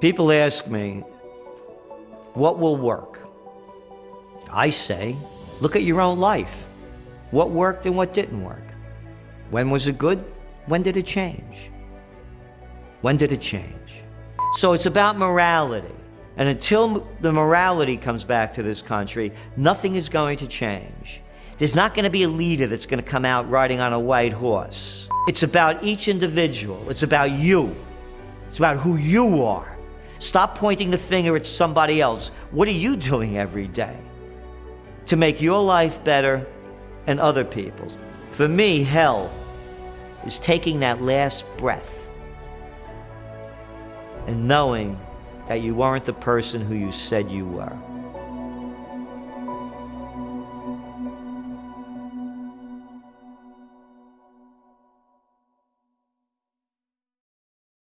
People ask me, what will work? I say, look at your own life. What worked and what didn't work? When was it good? When did it change? When did it change? So it's about morality. And until the morality comes back to this country, nothing is going to change. There's not going to be a leader that's going to come out riding on a white horse. It's about each individual. It's about you. It's about who you are. Stop pointing the finger at somebody else. What are you doing every day to make your life better and other people's? For me, hell is taking that last breath and knowing that you weren't the person who you said you were.